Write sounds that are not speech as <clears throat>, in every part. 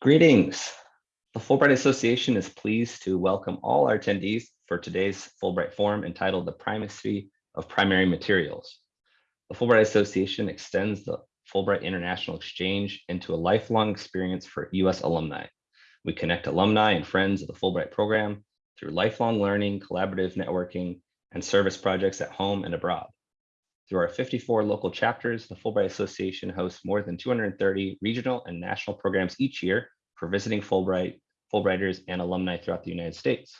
Greetings. The Fulbright Association is pleased to welcome all our attendees for today's Fulbright Forum entitled The Primacy of Primary Materials. The Fulbright Association extends the Fulbright International Exchange into a lifelong experience for US alumni. We connect alumni and friends of the Fulbright program through lifelong learning, collaborative networking, and service projects at home and abroad. Through our 54 local chapters, the Fulbright Association hosts more than 230 regional and national programs each year for visiting Fulbright, Fulbrighters and alumni throughout the United States.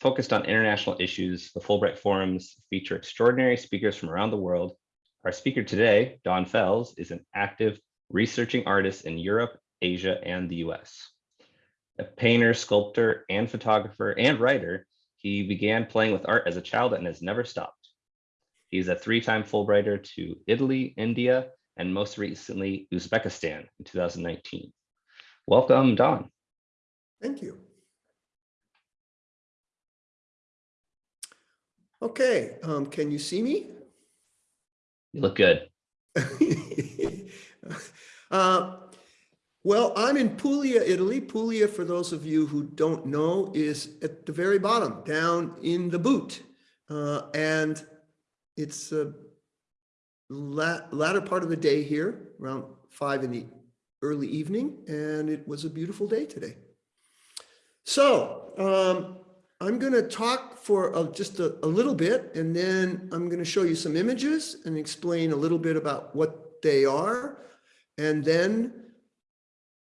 Focused on international issues, the Fulbright Forums feature extraordinary speakers from around the world. Our speaker today, Don Fels, is an active researching artist in Europe, Asia, and the US. A painter, sculptor, and photographer and writer, he began playing with art as a child and has never stopped. He's a three-time Fulbrighter to Italy, India, and most recently Uzbekistan in 2019. Welcome, Don. Thank you. Okay, um, can you see me? You look good. <laughs> uh, well, I'm in Puglia, Italy. Puglia, for those of you who don't know, is at the very bottom, down in the boot. Uh, and it's a la latter part of the day here, around five in the early evening, and it was a beautiful day today. So um, I'm going to talk for just a, a little bit, and then I'm going to show you some images and explain a little bit about what they are. And then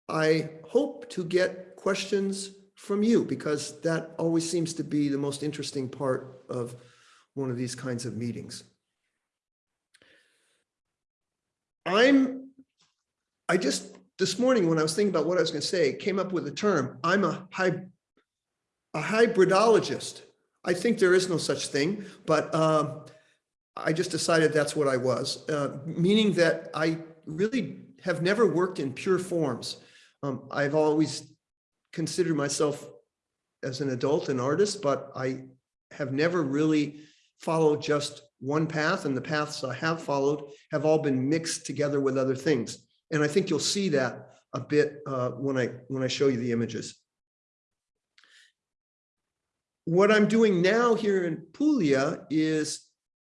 I hope to get questions from you because that always seems to be the most interesting part of one of these kinds of meetings. I'm, I just, this morning when I was thinking about what I was going to say, came up with a term. I'm a, hy, a hybridologist. I think there is no such thing, but uh, I just decided that's what I was, uh, meaning that I really have never worked in pure forms. Um, I've always considered myself as an adult an artist, but I have never really followed just one path and the paths I have followed have all been mixed together with other things. And I think you'll see that a bit uh, when I when I show you the images. What I'm doing now here in Puglia is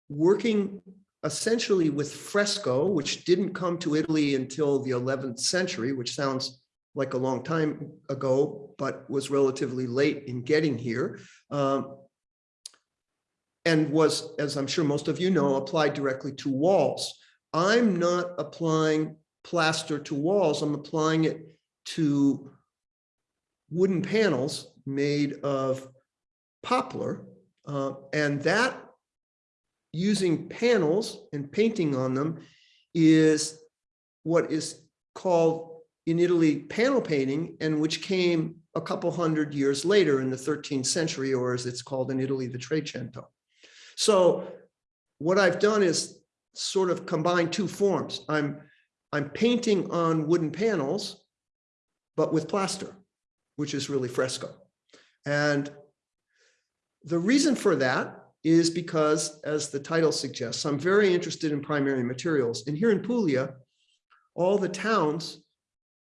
working essentially with fresco, which didn't come to Italy until the 11th century, which sounds like a long time ago, but was relatively late in getting here. Um, and was, as I'm sure most of you know, applied directly to walls. I'm not applying plaster to walls, I'm applying it to wooden panels made of poplar. Uh, and that using panels and painting on them is what is called in Italy panel painting and which came a couple hundred years later in the 13th century, or as it's called in Italy, the Trecento. So what I've done is sort of combine two forms. I'm, I'm painting on wooden panels, but with plaster, which is really fresco. And the reason for that is because, as the title suggests, I'm very interested in primary materials. And here in Puglia, all the towns,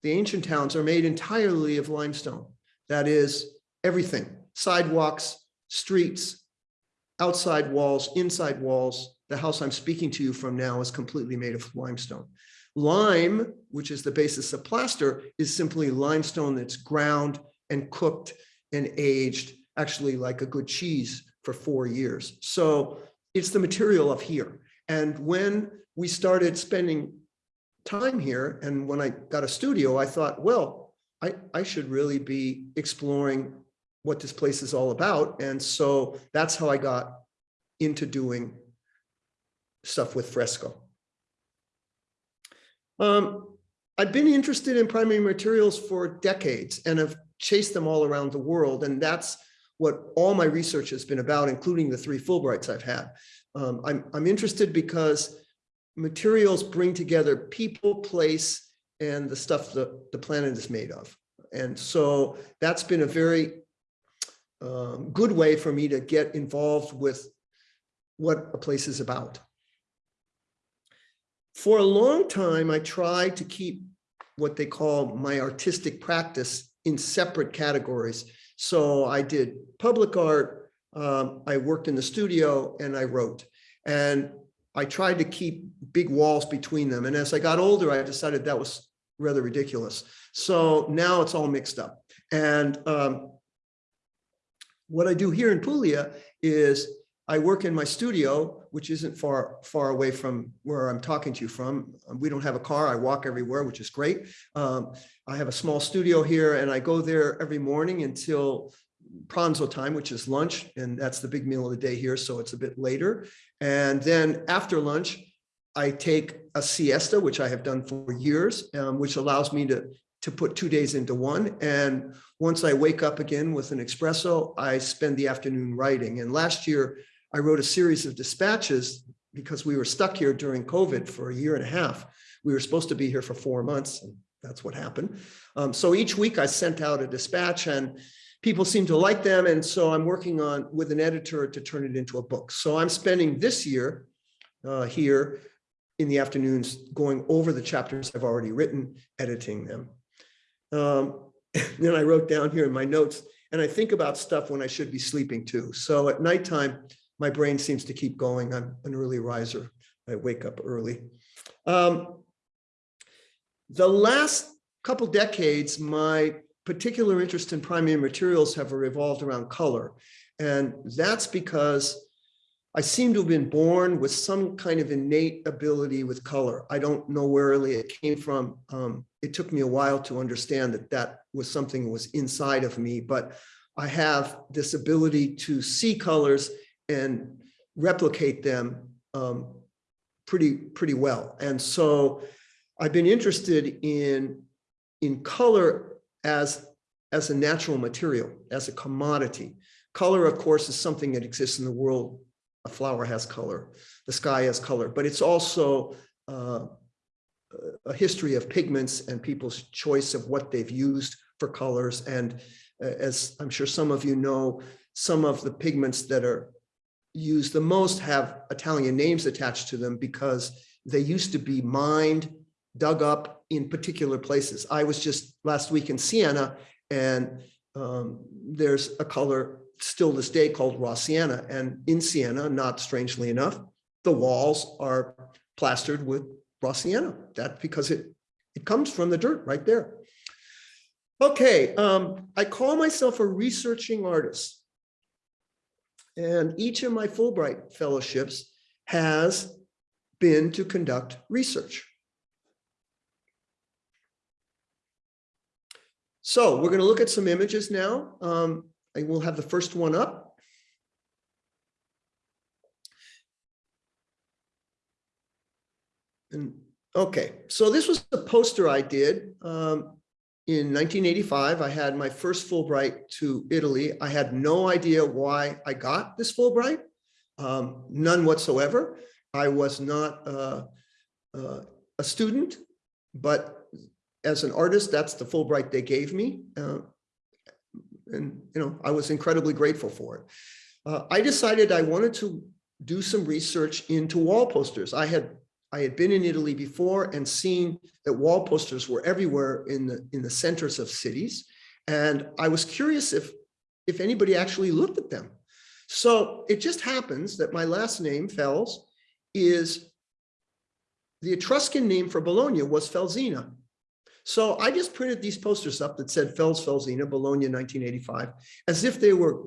the ancient towns are made entirely of limestone. That is everything, sidewalks, streets, outside walls, inside walls. The house I'm speaking to you from now is completely made of limestone. Lime, which is the basis of plaster, is simply limestone that's ground and cooked and aged, actually like a good cheese for four years. So it's the material of here. And when we started spending time here and when I got a studio, I thought, well, I, I should really be exploring what this place is all about. And so that's how I got into doing stuff with fresco. Um, I've been interested in primary materials for decades and have chased them all around the world. And that's what all my research has been about, including the three Fulbrights I've had. Um, I'm, I'm interested because materials bring together people, place, and the stuff that the planet is made of. And so that's been a very um, good way for me to get involved with what a place is about. For a long time, I tried to keep what they call my artistic practice in separate categories. So I did public art, um, I worked in the studio and I wrote. And I tried to keep big walls between them. And as I got older, I decided that was rather ridiculous. So now it's all mixed up. And um, what I do here in Puglia is I work in my studio, which isn't far, far away from where I'm talking to you from. Um, We don't have a car. I walk everywhere, which is great. Um, I have a small studio here and I go there every morning until pranzo time, which is lunch, and that's the big meal of the day here, so it's a bit later. And then after lunch, I take a siesta, which I have done for years, um, which allows me to, to put two days into one. And once I wake up again with an espresso, I spend the afternoon writing. And last year, I wrote a series of dispatches because we were stuck here during COVID for a year and a half. We were supposed to be here for four months, and that's what happened. Um, so each week I sent out a dispatch and people seem to like them. And so I'm working on with an editor to turn it into a book. So I'm spending this year uh, here in the afternoons going over the chapters I've already written, editing them. Um, <laughs> then I wrote down here in my notes, and I think about stuff when I should be sleeping too. So at nighttime, my brain seems to keep going. I'm an early riser. I wake up early. Um, the last couple decades, my particular interest in primary materials have revolved around color. And that's because I seem to have been born with some kind of innate ability with color. I don't know where really it came from. Um, it took me a while to understand that that was something that was inside of me, but I have this ability to see colors and replicate them um, pretty, pretty well. And so I've been interested in, in color as, as a natural material, as a commodity. Color, of course, is something that exists in the world. A flower has color, the sky has color, but it's also uh, a history of pigments and people's choice of what they've used for colors. And uh, as I'm sure some of you know, some of the pigments that are used the most have Italian names attached to them because they used to be mined, dug up in particular places. I was just last week in Siena and um, there's a color still this day called raw. And in Siena, not strangely enough, the walls are plastered with raw sienna. That because it, it comes from the dirt right there. Okay, um, I call myself a researching artist. And each of my Fulbright fellowships has been to conduct research. So we're going to look at some images now. Um, I will have the first one up. And okay, so this was the poster I did um, in 1985. I had my first Fulbright to Italy. I had no idea why I got this Fulbright, um, none whatsoever. I was not uh, uh, a student, but as an artist, that's the Fulbright they gave me. Uh, and, you know, I was incredibly grateful for it. Uh, I decided I wanted to do some research into wall posters. I had I had been in Italy before and seen that wall posters were everywhere in the in the centers of cities. And I was curious if if anybody actually looked at them. So it just happens that my last name, Fels, is the Etruscan name for Bologna was Felsina. So I just printed these posters up that said Fels Felsina, Bologna 1985, as if they were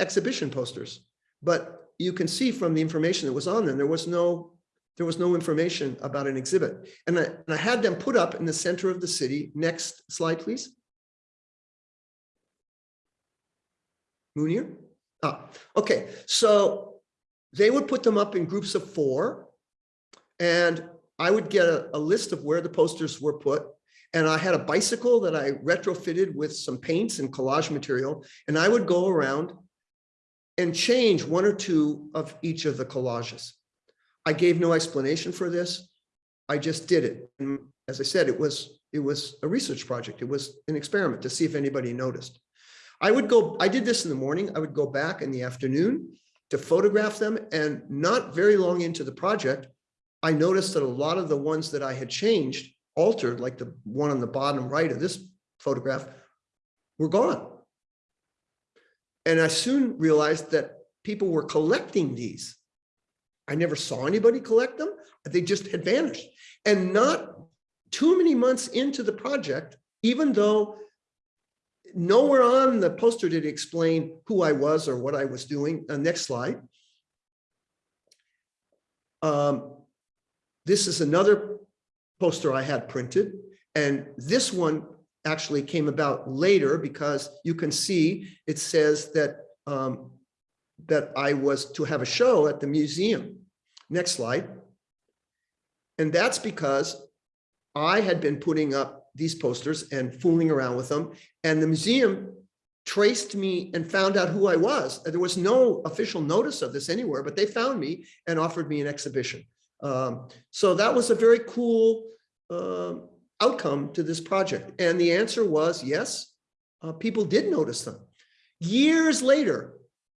exhibition posters. But you can see from the information that was on them, there was no there was no information about an exhibit. And I, and I had them put up in the center of the city. Next slide, please. Munir? Ah, okay. So they would put them up in groups of four. And I would get a, a list of where the posters were put. And I had a bicycle that I retrofitted with some paints and collage material. And I would go around and change one or two of each of the collages. I gave no explanation for this. I just did it. And as I said, it was it was a research project. It was an experiment to see if anybody noticed. I would go, I did this in the morning. I would go back in the afternoon to photograph them. And not very long into the project, I noticed that a lot of the ones that I had changed altered, like the one on the bottom right of this photograph, were gone. And I soon realized that people were collecting these. I never saw anybody collect them. They just had vanished. And not too many months into the project, even though nowhere on the poster did it explain who I was or what I was doing. Uh, next slide. Um, this is another poster I had printed. And this one actually came about later because you can see it says that um, that I was to have a show at the museum. Next slide. And that's because I had been putting up these posters and fooling around with them. And the museum traced me and found out who I was. There was no official notice of this anywhere, but they found me and offered me an exhibition. Um, so that was a very cool um, outcome to this project. And the answer was yes, uh, people did notice them. Years later,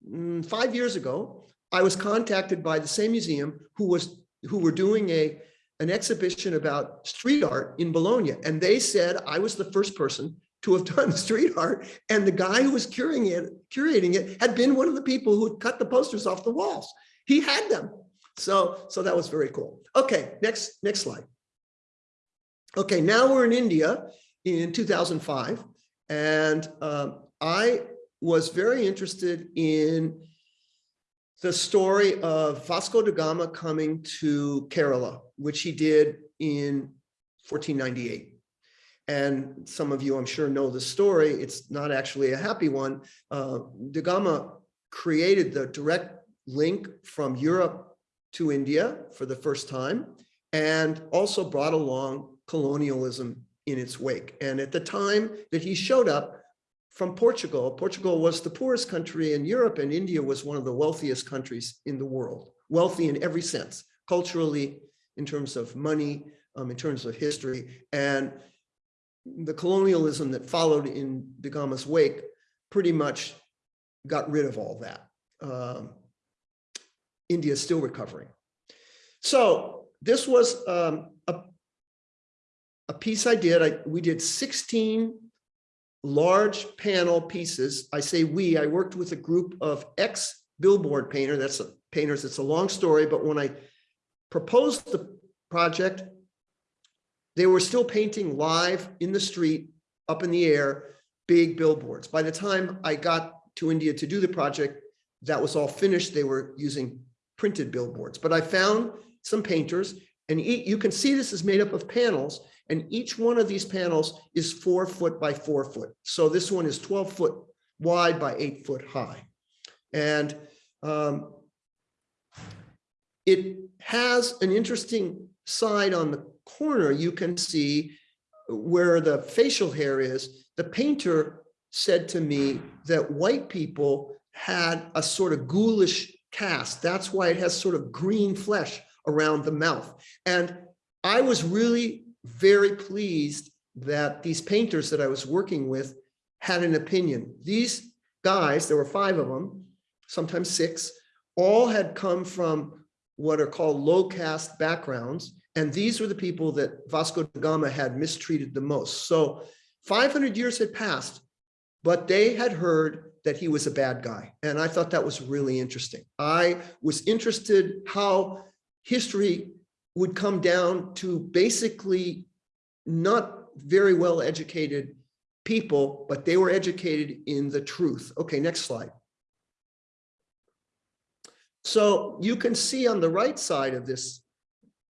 mm, five years ago, I was contacted by the same museum who was who were doing a an exhibition about street art in Bologna. And they said I was the first person to have <laughs> done street art. And the guy who was curating it, curating it had been one of the people who had cut the posters off the walls. He had them. So, so that was very cool. Okay, next, next slide. Okay, now we're in India in 2005. And um, I was very interested in the story of Vasco da Gama coming to Kerala, which he did in 1498. And some of you, I'm sure, know the story. It's not actually a happy one. Uh, da Gama created the direct link from Europe to India for the first time, and also brought along colonialism in its wake. And at the time that he showed up, from Portugal. Portugal was the poorest country in Europe and India was one of the wealthiest countries in the world, wealthy in every sense, culturally, in terms of money, um, in terms of history. And the colonialism that followed in Da Gama's wake pretty much got rid of all that. Um, India is still recovering. So this was um, a, a piece I did. I, we did 16 large panel pieces. I say we, I worked with a group of ex billboard painter, that's a, painters, it's a long story, but when I proposed the project, they were still painting live in the street, up in the air, big billboards. By the time I got to India to do the project, that was all finished. They were using printed billboards, but I found some painters and you can see this is made up of panels and each one of these panels is four foot by four foot. So this one is 12 foot wide by eight foot high. And um, it has an interesting side on the corner. You can see where the facial hair is. The painter said to me that white people had a sort of ghoulish cast. That's why it has sort of green flesh around the mouth. And I was really very pleased that these painters that I was working with had an opinion. These guys, there were five of them, sometimes six, all had come from what are called low caste backgrounds. And these were the people that Vasco da Gama had mistreated the most. So 500 years had passed, but they had heard that he was a bad guy. And I thought that was really interesting. I was interested how history would come down to basically not very well educated people, but they were educated in the truth. Okay, next slide. So you can see on the right side of this,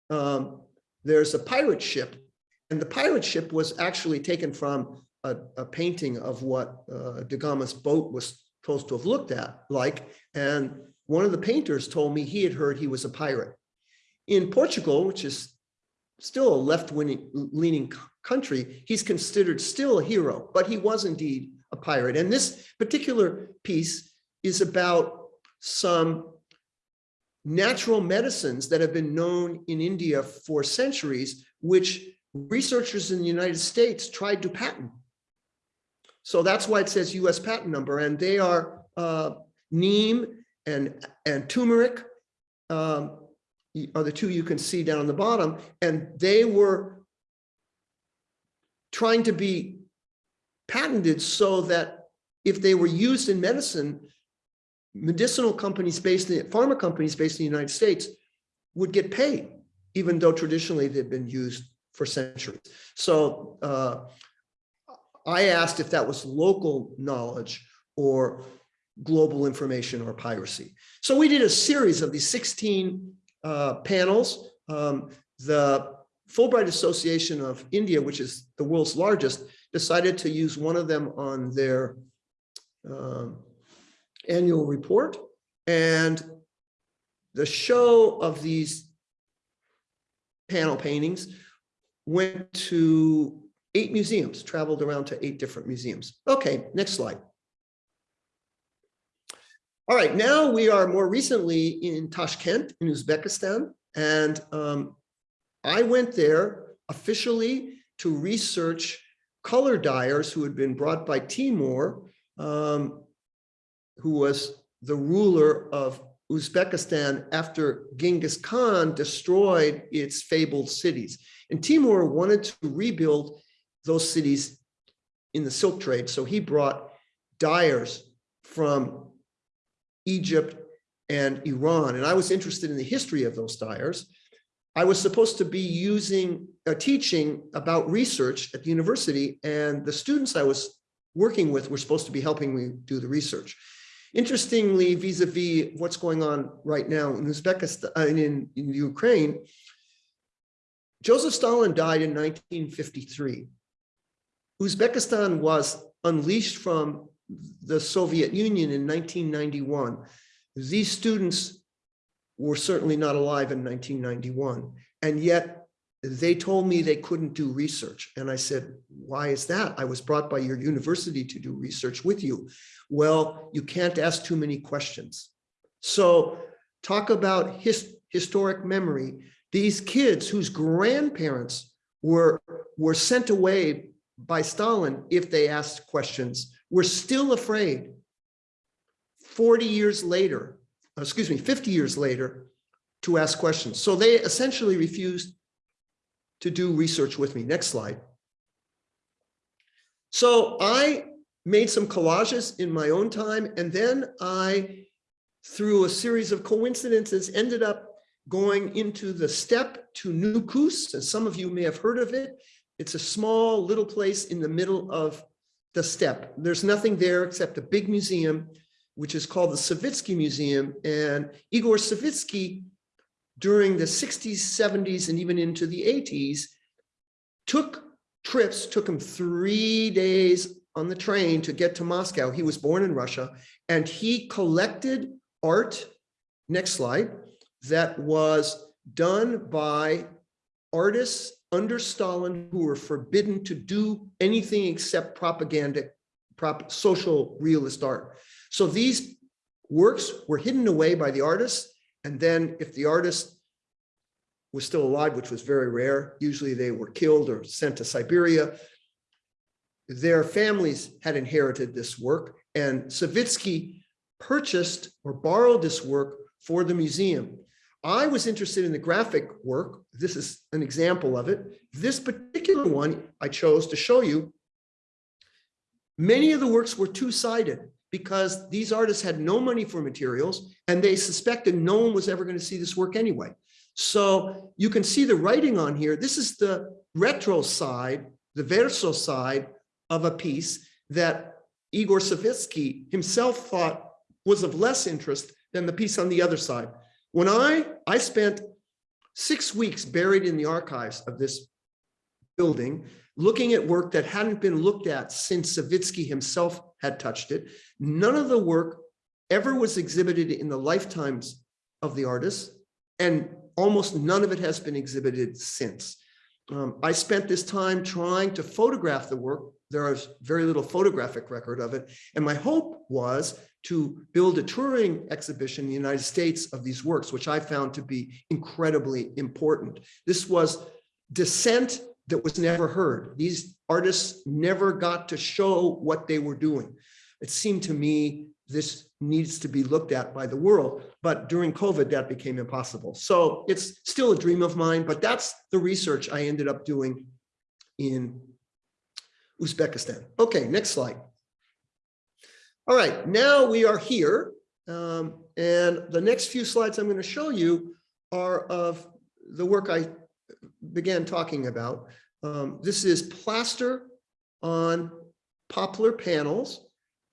um, there's a pirate ship. And the pirate ship was actually taken from a, a painting of what uh, Da Gama's boat was supposed to have looked at like. And one of the painters told me he had heard he was a pirate. In Portugal, which is still a left-leaning leaning country, he's considered still a hero, but he was indeed a pirate. And this particular piece is about some natural medicines that have been known in India for centuries, which researchers in the United States tried to patent. So that's why it says US patent number, and they are uh, neem and, and turmeric, um, are the two you can see down the bottom, and they were trying to be patented so that if they were used in medicine, medicinal companies based in, pharma companies based in the United States would get paid, even though traditionally they've been used for centuries. So uh, I asked if that was local knowledge or global information or piracy. So we did a series of these 16 uh, panels. Um, the Fulbright Association of India, which is the world's largest, decided to use one of them on their um, annual report. And the show of these panel paintings went to eight museums, traveled around to eight different museums. Okay, next slide. All right, now we are more recently in Tashkent in Uzbekistan. And um, I went there officially to research color dyers who had been brought by Timur, um, who was the ruler of Uzbekistan after Genghis Khan destroyed its fabled cities. And Timur wanted to rebuild those cities in the silk trade. So he brought dyers from Egypt and Iran. And I was interested in the history of those dyers. I was supposed to be using, uh, teaching about research at the university, and the students I was working with were supposed to be helping me do the research. Interestingly, vis-a-vis -vis what's going on right now in Uzbekistan, uh, in, in Ukraine, Joseph Stalin died in 1953. Uzbekistan was unleashed from the Soviet Union in 1991. These students were certainly not alive in 1991. And yet they told me they couldn't do research. And I said, why is that? I was brought by your university to do research with you. Well, you can't ask too many questions. So talk about his, historic memory. These kids whose grandparents were, were sent away by Stalin if they asked questions were still afraid 40 years later, excuse me, 50 years later to ask questions. So they essentially refused to do research with me. Next slide. So I made some collages in my own time, and then I, through a series of coincidences, ended up going into the steppe to Nukus, and some of you may have heard of it. It's a small little place in the middle of the steppe. There's nothing there except a big museum, which is called the Savitsky Museum. And Igor Savitsky, during the 60s, 70s, and even into the 80s, took trips, took him three days on the train to get to Moscow. He was born in Russia, and he collected art, next slide, that was done by artists under Stalin who were forbidden to do anything except propaganda, prop, social realist art. So these works were hidden away by the artists. And then if the artist was still alive, which was very rare, usually they were killed or sent to Siberia. Their families had inherited this work and Savitsky purchased or borrowed this work for the museum. I was interested in the graphic work. This is an example of it. This particular one I chose to show you. Many of the works were two-sided because these artists had no money for materials and they suspected no one was ever going to see this work anyway. So you can see the writing on here. This is the retro side, the verso side of a piece that Igor Savitsky himself thought was of less interest than the piece on the other side. When I, I spent six weeks buried in the archives of this building, looking at work that hadn't been looked at since Savitsky himself had touched it. None of the work ever was exhibited in the lifetimes of the artists, and almost none of it has been exhibited since. Um, I spent this time trying to photograph the work. There is very little photographic record of it. And my hope was to build a touring exhibition in the United States of these works, which I found to be incredibly important. This was dissent that was never heard. These artists never got to show what they were doing. It seemed to me this needs to be looked at by the world, but during COVID, that became impossible. So it's still a dream of mine, but that's the research I ended up doing in Uzbekistan. Okay, next slide. All right, now we are here. um, and the next few slides I'm going to show you are of the work I began talking about. Um, this is plaster on poplar panels.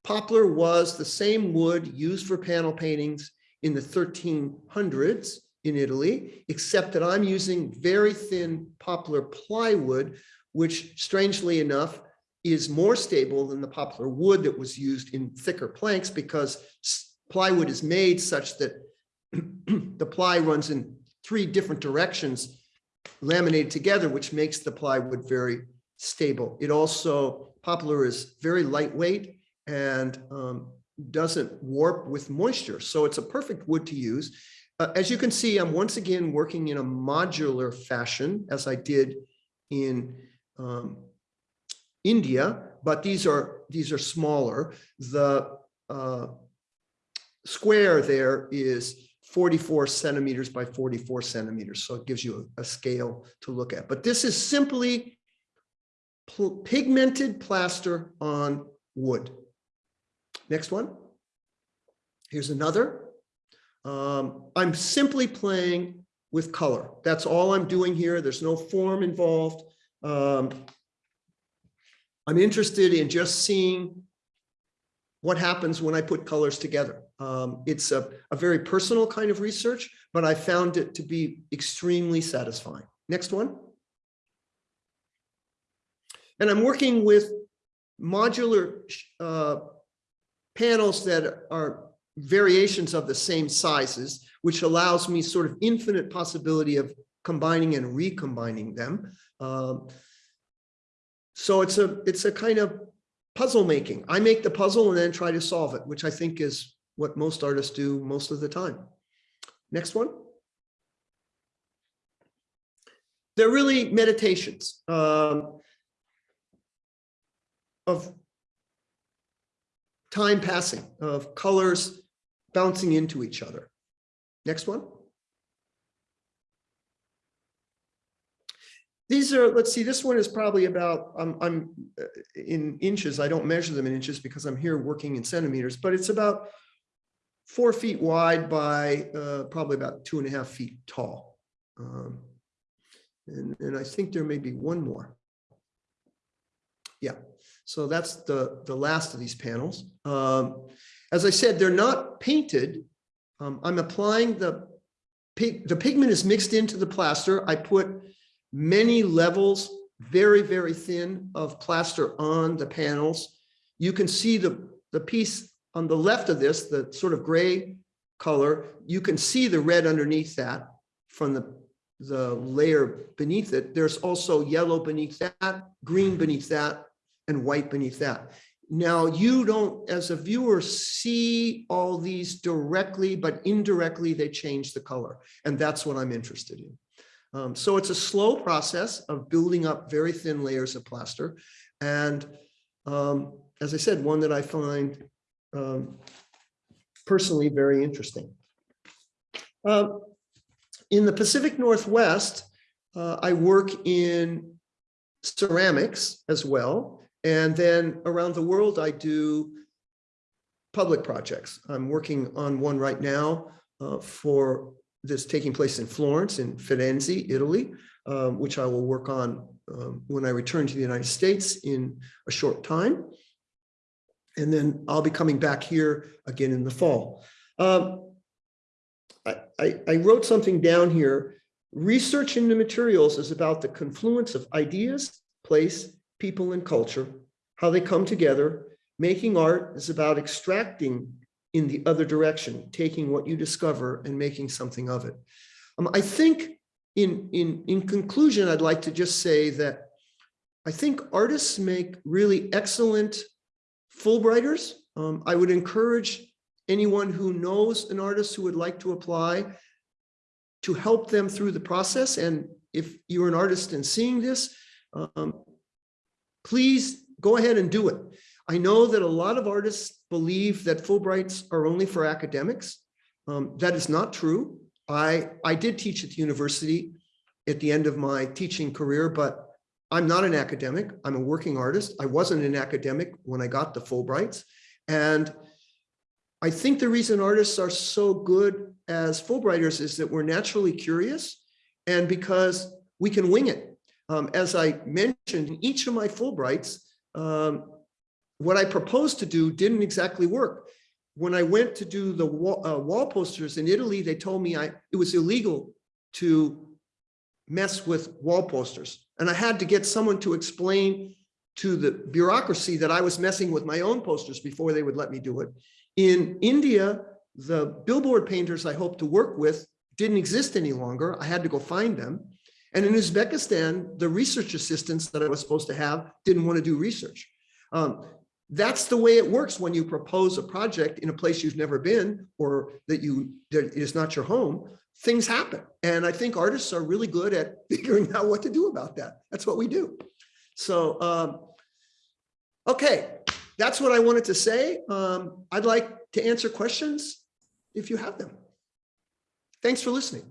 Poplar was the same wood used for panel paintings in the 1300s in Italy, except that I'm using very thin poplar plywood, which strangely enough is more stable than the poplar wood that was used in thicker planks because plywood is made such that <clears throat> the ply runs in three different directions laminated together, which makes the plywood very stable. It also, poplar is very lightweight and um, doesn't warp with moisture. So it's a perfect wood to use. Uh, as you can see, I'm once again working in a modular fashion as I did in um, India, but these are these are smaller. The uh, square there is 44 centimeters by 44 centimeters. So it gives you a, a scale to look at. But this is simply pl- pigmented plaster on wood. Next one. Here's another. Um, I'm simply playing with color. That's all I'm doing here. There's no form involved. Um, I'm interested in just seeing what happens when I put colors together. Um, it's a, a very personal kind of research, but I found it to be extremely satisfying. Next one. And I'm working with modular uh, panels that are variations of the same sizes, which allows me sort of infinite possibility of combining and recombining them. Um, so it's a it's a kind of puzzle making. I make the puzzle and then try to solve it, which I think is what most artists do most of the time. Next one. They're really meditations um, of time passing, of colors bouncing into each other. Next one. These are, let's see, this one is probably about, I'm, I'm uh, in inches. I don't measure them in inches because I'm here working in centimeters, but it's about four feet wide by uh, probably about two and a half feet tall. Um, and, and I think there may be one more. Yeah, so that's the, the last of these panels. Um, as I said, they're not painted. Um, I'm applying the pig, the pigment is mixed into the plaster. I put many levels, very, very thin of plaster on the panels. You can see the, the piece on the left of this, the sort of gray color, you can see the red underneath that from the, the layer beneath it. There's also yellow beneath that, green beneath that, and white beneath that. Now, you don't, as a viewer, see all these directly, but indirectly, they change the color. And that's what I'm interested in. Um, so it's a slow process of building up very thin layers of plaster. And um, as I said, one that I find um, personally very interesting. Um, in the Pacific Northwest, uh, I work in ceramics as well. And then around the world, I do public projects. I'm working on one right now uh, for this taking place in Florence, in Firenze, Italy, um, which I will work on um, when I return to the United States in a short time. And then I'll be coming back here again in the fall. Um, I, I, I wrote something down here. Research into materials is about the confluence of ideas, place, people, and culture, how they come together. Making art is about extracting in the other direction, taking what you discover and making something of it. Um, I think in, in, in conclusion, I'd like to just say that I think artists make really excellent Fulbrighters. Um, I would encourage anyone who knows an artist who would like to apply to help them through the process. And if you're an artist and seeing this, um, please go ahead and do it. I know that a lot of artists believe that Fulbrights are only for academics. Um, that is not true. I, I did teach at the university at the end of my teaching career, but I'm not an academic. I'm a working artist. I wasn't an academic when I got the Fulbrights. And I think the reason artists are so good as Fulbrighters is that we're naturally curious and because we can wing it. Um, as I mentioned, each of my Fulbrights, um, what I proposed to do didn't exactly work. When I went to do the wall, uh, wall posters in Italy, they told me I, it was illegal to mess with wall posters. And I had to get someone to explain to the bureaucracy that I was messing with my own posters before they would let me do it. In India, the billboard painters I hoped to work with didn't exist any longer. I had to go find them. And in Uzbekistan, the research assistants that I was supposed to have didn't want to do research. Um, that's the way it works when you propose a project in a place you've never been or that you that is not your home. Things happen. And I think artists are really good at <laughs> figuring out what to do about that. That's what we do. So, um, okay, that's what I wanted to say. Um, I'd like to answer questions if you have them. Thanks for listening.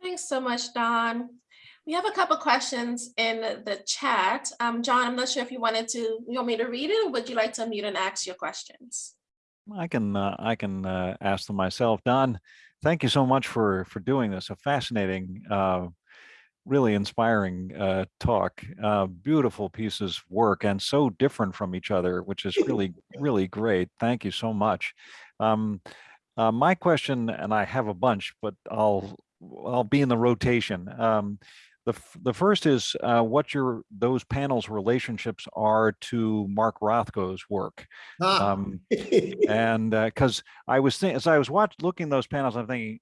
Thanks so much, Don. We have a couple questions in the chat. Um, John, I'm not sure if you wanted to, you want me to read it or would you like to unmute and ask your questions? I can uh, I can uh, ask them myself. Don, thank you so much for for doing this. A fascinating, uh, really inspiring uh, talk. Uh, beautiful pieces of work and so different from each other, which is really <laughs> really great. Thank you so much. Um, uh, my question, and I have a bunch, but I'll I'll be in the rotation. Um, the, the first is uh, what your those panels relationships are to Mark Rothko's work. Ah. Um, <laughs> and because I was thinking, as I was watching, looking those panels, I'm thinking,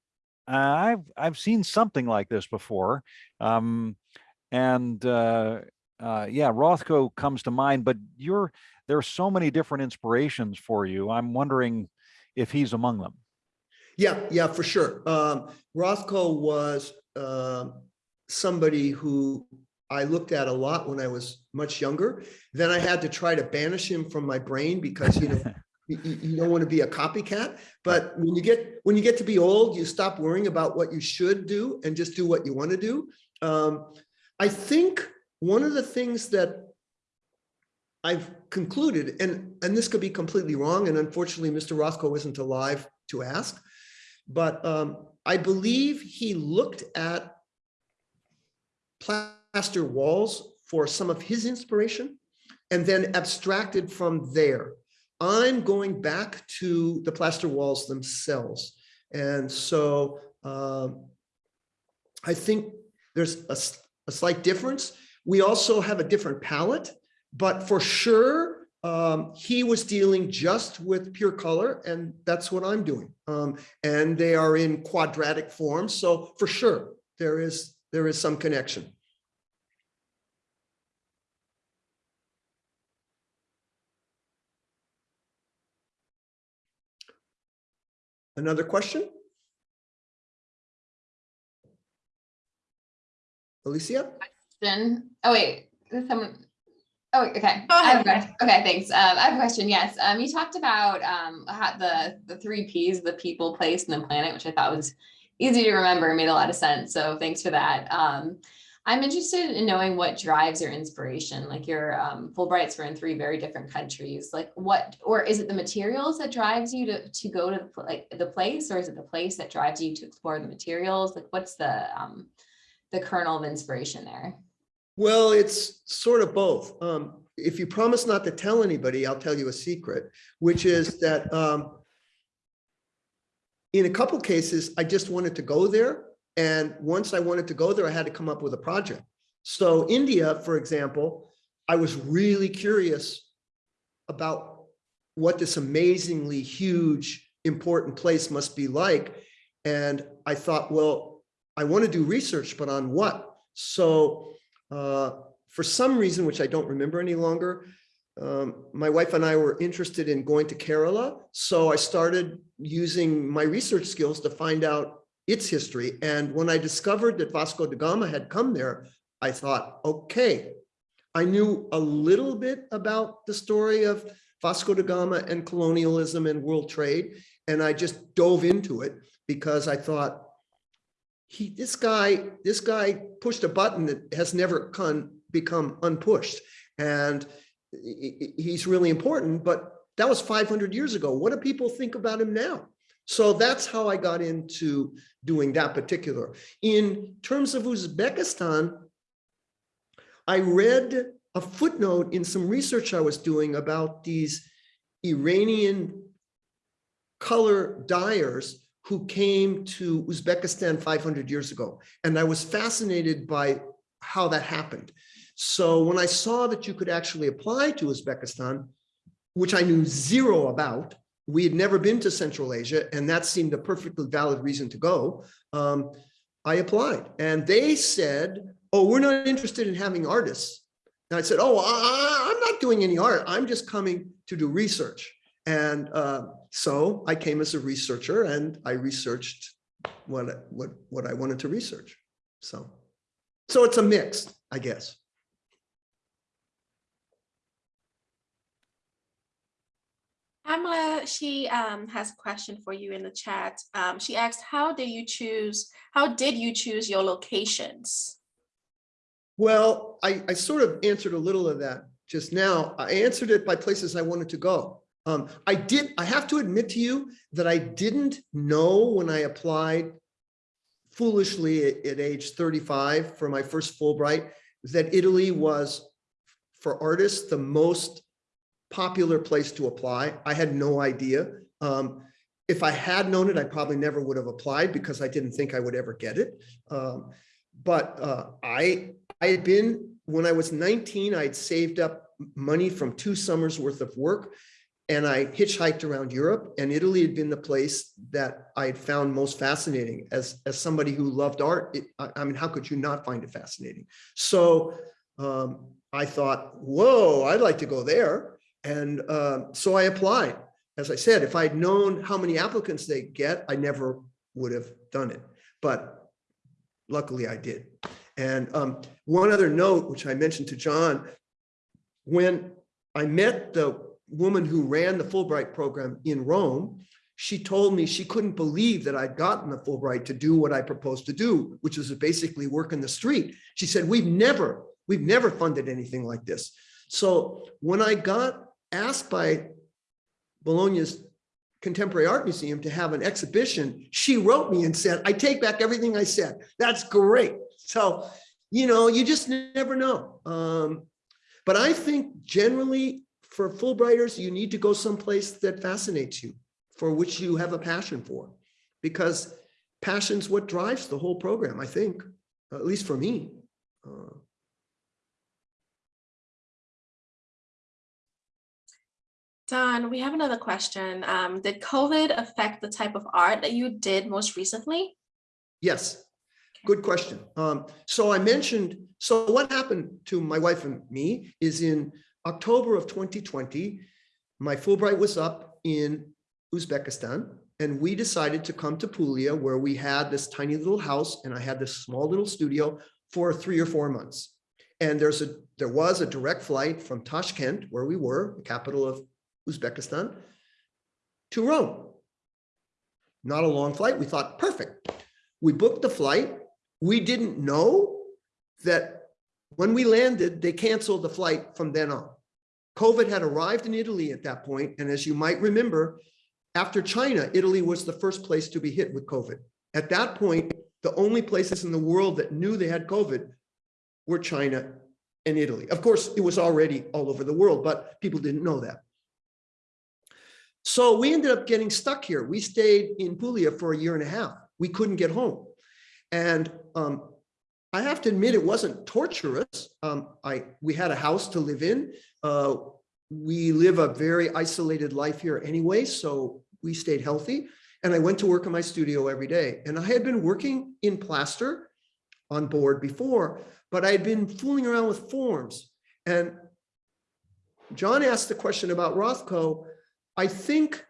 uh, I've I've seen something like this before, um, and uh, uh, yeah, Rothko comes to mind. But you're there are so many different inspirations for you. I'm wondering if he's among them. Yeah, yeah, for sure. Um, Rothko was um somebody who I looked at a lot when I was much younger. Then I had to try to banish him from my brain because, you know, <laughs> you, don't want to be a copycat. But when you get when you get to be old, you stop worrying about what you should do and just do what you want to do. Um, I think one of the things that I've concluded, and and this could be completely wrong, and unfortunately, Mr. Rothko isn't alive to ask, but um, I believe he looked at plaster walls for some of his inspiration and then abstracted from there. I'm going back to the plaster walls themselves. And so um, I think there's a slight difference. We also have a different palette, but for sure, um, he was dealing just with pure color and that's what I'm doing. Um, and they are in quadratic form. So for sure, there is, there is some connection. Another question? Alicia? question. Oh, wait, someone? Oh, okay. Go I have a ahead. question. Okay, thanks. Um, I have a question. Yes, um, you talked about, um, the, the three Ps, the people, place, and the planet, which I thought was easy to remember, made a lot of sense. So thanks for that. Um, I'm interested in knowing what drives your inspiration, like your, um, Fulbrights were in three very different countries. Like what, or is it the materials that drives you to, to go to the like the place, or is it the place that drives you to explore the materials? Like what's the, um, the kernel of inspiration there? Well, it's sort of both. Um, if you promise not to tell anybody, I'll tell you a secret, which is that um, in a couple cases, I just wanted to go there. And once I wanted to go there, I had to come up with a project. So India, for example, I was really curious about what this amazingly huge, important place must be like. And I thought, well, I want to do research, but on what? So uh, for some reason, which I don't remember any longer, um, my wife and I were interested in going to Kerala. So I started using my research skills to find out its history. And when I discovered that Vasco da Gama had come there, I thought, okay, I knew a little bit about the story of Vasco da Gama and colonialism and world trade. And I just dove into it because I thought, he, this guy, this guy pushed a button that has never become unpushed. And he's really important, but that was 500 years ago. What do people think about him now? So that's how I got into doing that particular. In terms of Uzbekistan, I read a footnote in some research I was doing about these Iranian color dyers who came to Uzbekistan 500 years ago. And I was fascinated by how that happened. So when I saw that you could actually apply to Uzbekistan, which I knew zero about, we had never been to Central Asia, and that seemed a perfectly valid reason to go. um, I applied and they said, oh, we're not interested in having artists. And I said, oh, I, I'm not doing any art. I'm just coming to do research. And uh, so I came as a researcher and I researched what, what, what I wanted to research. So, so it's a mix, I guess. Pamela, she um, has a question for you in the chat. Um, She asked, how do you choose, how did you choose your locations? Well, I, I sort of answered a little of that just now. I answered it by places I wanted to go. Um, I did, I have to admit to you that I didn't know when I applied foolishly at, at age 35 for my first Fulbright, that Italy was for artists, the most popular place to apply. I had no idea. Um, if I had known it, I probably never would have applied because I didn't think I would ever get it. Um, but uh, I, I had been, when I was 19, I'd saved up money from two summers worth of work. And I hitchhiked around Europe and Italy had been the place that I had found most fascinating as, as somebody who loved art. It, I, I mean, how could you not find it fascinating? So um, I thought, whoa, I'd like to go there. And uh, so I applied. As I said, if I'd known how many applicants they get, I never would have done it. But luckily I did. And um, one other note, which I mentioned to John, when I met the woman who ran the Fulbright program in Rome, she told me she couldn't believe that I'd gotten the Fulbright to do what I proposed to do, which was basically work in the street. She said, we've never, we've never funded anything like this. So when I got asked by Bologna's Contemporary Art Museum to have an exhibition, she wrote me and said, I take back everything I said. That's great. So, you know, you just never know. Um, but I think generally for Fulbrighters, you need to go someplace that fascinates you, for which you have a passion for, because passion's what drives the whole program, I think, at least for me. Uh, Don, we have another question. Um, Did COVID affect the type of art that you did most recently? Yes, good question. Um, so I mentioned, so what happened to my wife and me is in October of 2020, my Fulbright was up in Uzbekistan and we decided to come to Puglia where we had this tiny little house and I had this small little studio for three or four months. And there's a, there was a direct flight from Tashkent, where we were, the capital of Uzbekistan, to Rome. Not a long flight. We thought, perfect. We booked the flight. We didn't know that when we landed, they canceled the flight from then on. COVID had arrived in Italy at that point, And as you might remember, after China, Italy was the first place to be hit with COVID. At that point, the only places in the world that knew they had COVID were China and Italy. Of course, it was already all over the world, but people didn't know that. So we ended up getting stuck here. We stayed in Puglia for a year and a half. We couldn't get home. And um, I have to admit, it wasn't torturous. Um, I we had a house to live in. Uh, we live a very isolated life here anyway, so we stayed healthy. And I went to work in my studio every day. And I had been working in plaster on board before, but I had been fooling around with forms. And John asked the question about Rothko. I think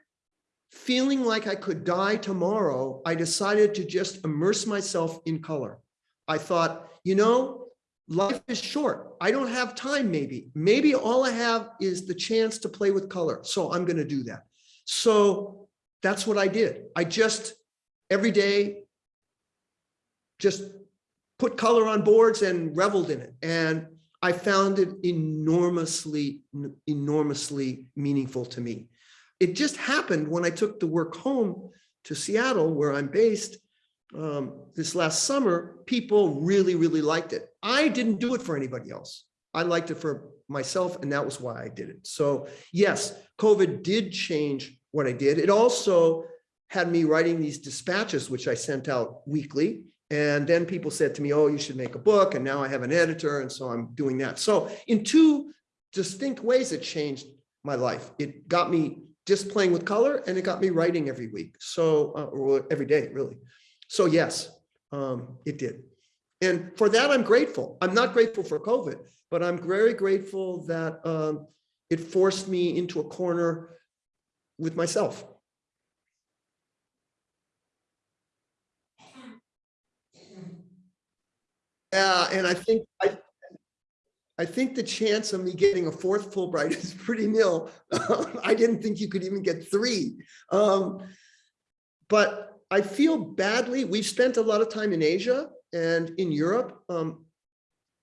feeling like I could die tomorrow, I decided to just immerse myself in color. I thought, you know, life is short. I don't have time, maybe. Maybe all I have is the chance to play with color. So I'm going to do that. So that's what I did. I just every day just put color on boards and reveled in it. And I found it enormously, enormously meaningful to me. It just happened when I took the work home to Seattle, where I'm based, um, this last summer, people really, really liked it. I didn't do it for anybody else. I liked it for myself, and that was why I did it. So yes, COVID did change what I did. It also had me writing these dispatches, which I sent out weekly. And then people said to me, oh, you should make a book. And now I have an editor. And so I'm doing that. So in two distinct ways, it changed my life. It got me just playing with color and it got me writing every week. So, uh, or every day, really. So yes, um, it did. And for that, I'm grateful. I'm not grateful for COVID, but I'm very grateful that um, it forced me into a corner with myself. <clears throat> Yeah, and I think I, I think the chance of me getting a fourth Fulbright <laughs> is pretty nil. I didn't think you could even get three. Um, but I feel badly. We've spent a lot of time in Asia and in Europe. Um,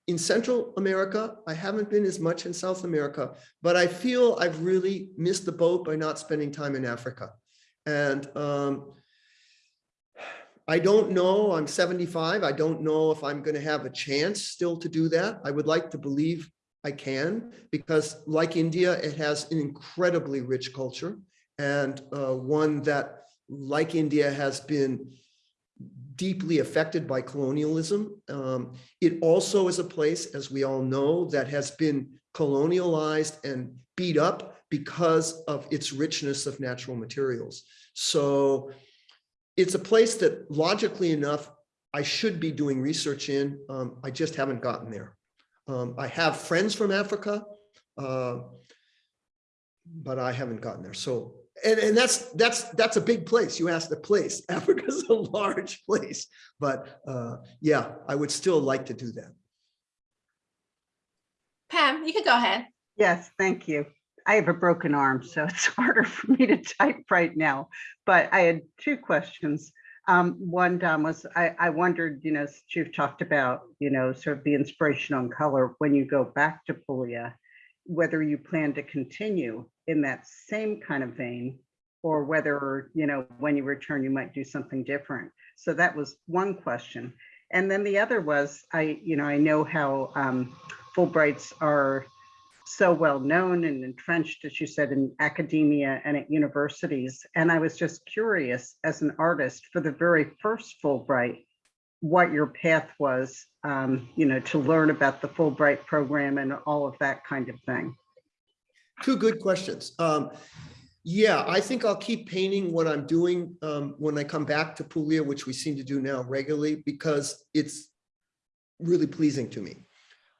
in Central America, I haven't been as much in South America, but I feel I've really missed the boat by not spending time in Africa. And um, I don't know, I'm 75. I don't know if I'm going to have a chance still to do that. I would like to believe I can, because like India, it has an incredibly rich culture and uh, one that, like India, has been deeply affected by colonialism. Um, it also is a place, as we all know, that has been colonialized and beat up because of its richness of natural materials. So it's a place that logically enough, I should be doing research in. Um, I just haven't gotten there. Um, I have friends from Africa, uh, but I haven't gotten there. So, and, and that's that's that's a big place. You asked the place. <laughs> Africa's a large place, but uh, yeah, I would still like to do that. Pam, you can go ahead. Yes, thank you. I have a broken arm, so <laughs> it's harder for me to type right now. But I had two questions. Um, one, Don, was I, I wondered, you know, since you've talked about, you know, sort of the inspiration on color when you go back to Puglia, whether you plan to continue in that same kind of vein or whether, you know, when you return, you might do something different. So that was one question. And then the other was, I, you know, I know how um, Fulbrights are so well known and entrenched, as you said, in academia and at universities. And I was just curious as an artist for the very first Fulbright, what your path was, um, you know, to learn about the Fulbright program and all of that kind of thing. Two good questions. Um, yeah, I think I'll keep painting what I'm doing um, when I come back to Puglia, which we seem to do now regularly, because it's really pleasing to me.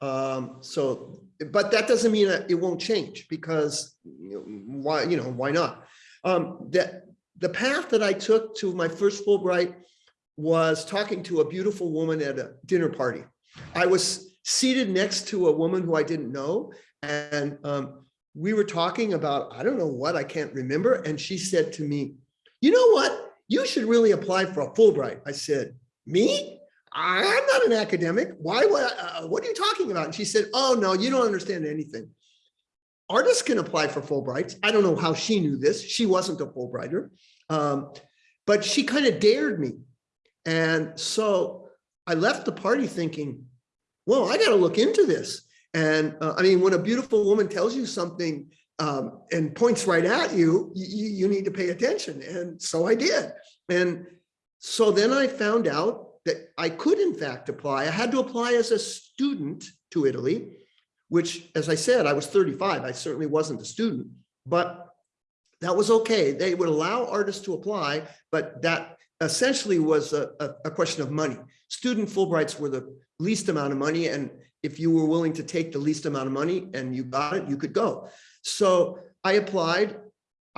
Um, so, but that doesn't mean that it won't change because you know, why, you know, why not? Um, that the path that I took to my first Fulbright was talking to a beautiful woman at a dinner party. I was seated next to a woman who I didn't know. And um, we were talking about, I don't know what, I can't remember. And she said to me, you know what? You should really apply for a Fulbright. I said, me? I'm not an academic. Why, what, uh, what are you talking about? And she said, oh, no, you don't understand anything. Artists can apply for Fulbrights. I don't know how she knew this. She wasn't a Fulbrighter, um, but she kind of dared me. And so I left the party thinking, well, I got to look into this. And uh, I mean, when a beautiful woman tells you something um, and points right at you, you, you need to pay attention. And so I did. And so then I found out that I could in fact apply. I had to apply as a student to Italy, which as I said, I was 35. I certainly wasn't a student, but that was okay. They would allow artists to apply, but that essentially was a, a, a question of money. Student Fulbrights were the least amount of money. And if you were willing to take the least amount of money and you got it, you could go. So I applied.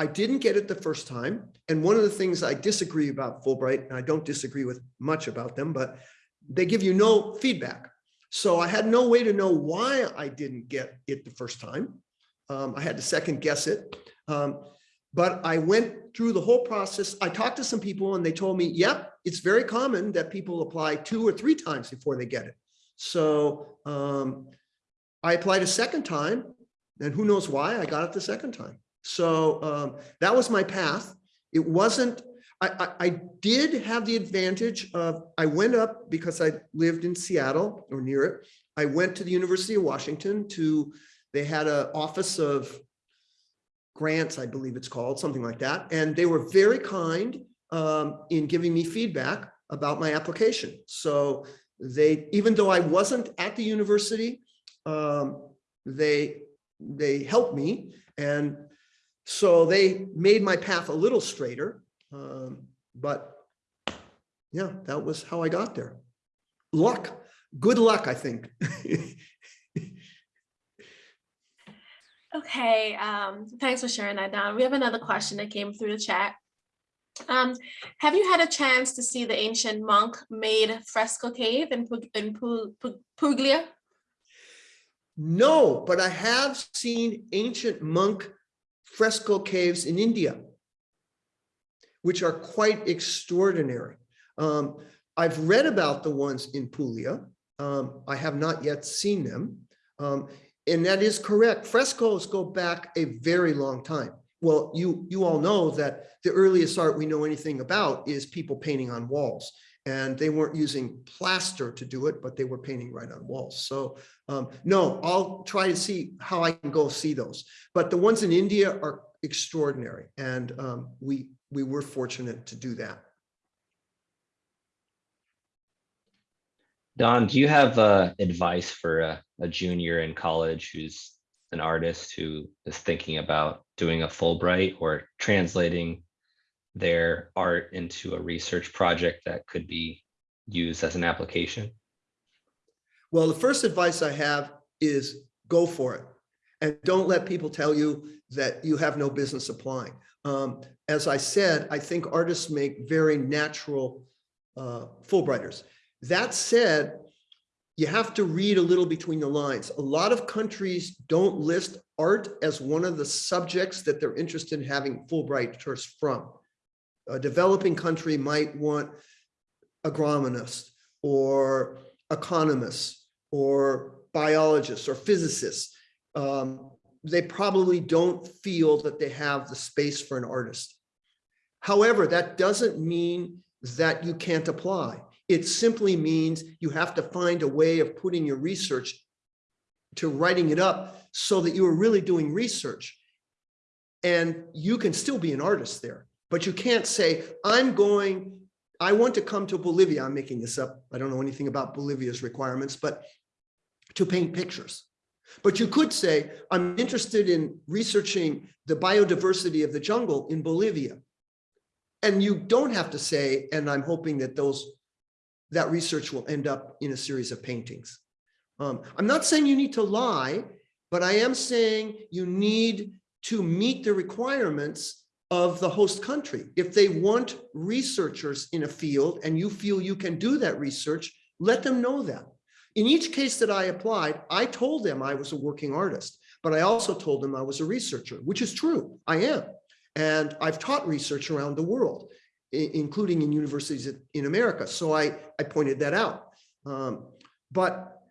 I didn't get it the first time. And one of the things I disagree about Fulbright, and I don't disagree with much about them, but they give you no feedback. So I had no way to know why I didn't get it the first time. Um, I had to second guess it. Um, but I went through the whole process. I talked to some people and they told me, yep, it's very common that people apply two or three times before they get it. So um, I applied a second time and who knows why I got it the second time. So um, that was my path. It wasn't, I, I, I did have the advantage of, I went up because I lived in Seattle or near it. I went to the University of Washington to, they had an office of grants, I believe it's called, something like that. And they were very kind um, in giving me feedback about my application. So they, even though I wasn't at the university, um, they, they helped me. And so they made my path a little straighter. Um, but yeah, that was how I got there. Luck, good luck, I think. <laughs> Okay, um, thanks for sharing that, Don. We have another question that came through the chat. Um, have you had a chance to see the ancient monk-made fresco cave in Pug- in Pu- Pu- Puglia? No, but I have seen ancient monk fresco caves in India, which are quite extraordinary. Um, I've read about the ones in Puglia. Um, I have not yet seen them. Um, and that is correct. Frescoes go back a very long time. Well, you, you all know that the earliest art we know anything about is people painting on walls. And they weren't using plaster to do it, but they were painting right on walls. So um, no, I'll try to see how I can go see those. But the ones in India are extraordinary. And um, we, we were fortunate to do that. Don, do you have uh, advice for a, a junior in college who's an artist who is thinking about doing a Fulbright or translating their art into a research project that could be used as an application? Well, the first advice I have is go for it. And don't let people tell you that you have no business applying. Um, as I said, I think artists make very natural uh, Fulbrighters. That said, you have to read a little between the lines. A lot of countries don't list art as one of the subjects that they're interested in having Fulbrighters from. A developing country might want agronomists or economists or biologists or physicists. Um, they probably don't feel that they have the space for an artist. However, that doesn't mean that you can't apply. It simply means you have to find a way of putting your research to writing it up so that you are really doing research. And you can still be an artist there, but you can't say, I'm going, I want to come to Bolivia. I'm making this up. I don't know anything about Bolivia's requirements, but to paint pictures. But you could say, I'm interested in researching the biodiversity of the jungle in Bolivia. And you don't have to say, and I'm hoping that those that research will end up in a series of paintings. Um, I'm not saying you need to lie, but I am saying you need to meet the requirements of the host country. If they want researchers in a field and you feel you can do that research, let them know that. In each case that I applied, I told them I was a working artist, but I also told them I was a researcher, which is true. I am. And I've taught research around the world including in universities in America. So I, I pointed that out. Um, but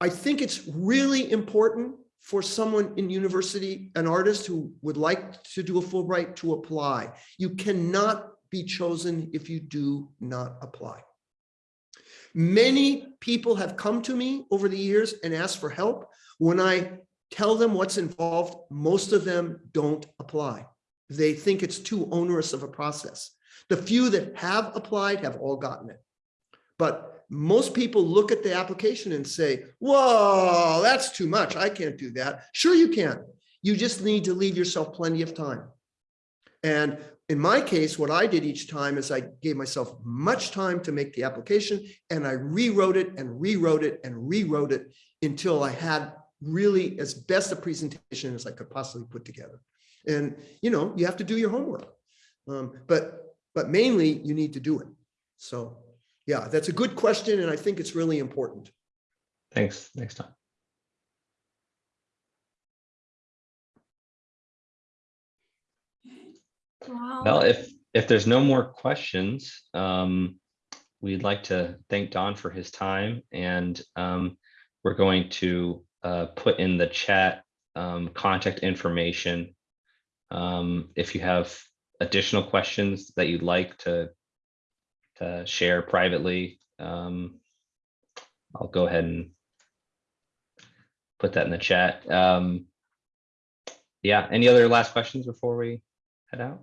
I think it's really important for someone in university, an artist who would like to do a Fulbright to apply. You cannot be chosen if you do not apply. Many people have come to me over the years and asked for help. When I tell them what's involved, most of them don't apply. They think it's too onerous of a process. The few that have applied have all gotten it. But most people look at the application and say, whoa, that's too much. I can't do that. Sure you can. You just need to leave yourself plenty of time. And in my case, what I did each time is I gave myself much time to make the application and I rewrote it and rewrote it and rewrote it until I had really as best a presentation as I could possibly put together. And, you know, you have to do your homework. Um, but but mainly you need to do it. So yeah, that's a good question. And I think it's really important. Thanks. Thanks, Tom. Well, if, if there's no more questions, um, we'd like to thank Don for his time and, um, we're going to, uh, put in the chat, um, contact information. Um, if you have additional questions that you'd like to, to share privately, um, I'll go ahead and put that in the chat. Um, yeah, any other last questions before we head out?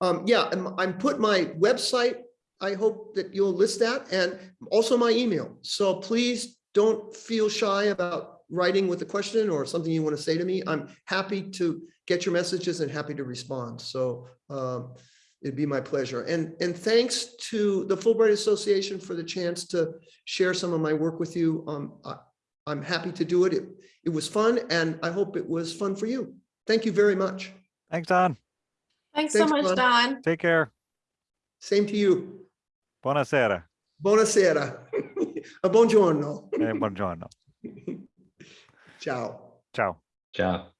Um, yeah, I'm, I'm put my website. I hope that you'll list that and also my email. So please don't feel shy about writing with a question or something you want to say to me. I'm happy to get your messages and happy to respond. So um, it'd be my pleasure. And, and thanks to the Fulbright Association for the chance to share some of my work with you. Um, I, I'm happy to do it. It, it was fun and I hope it was fun for you. Thank you very much. Thanks, Don. Thanks so much, Dawn. Don. Take care. Same to you. Buonasera. Buonasera. <laughs> A buongiorno. Eh, buongiorno. <laughs> Ciao. Ciao. Ciao.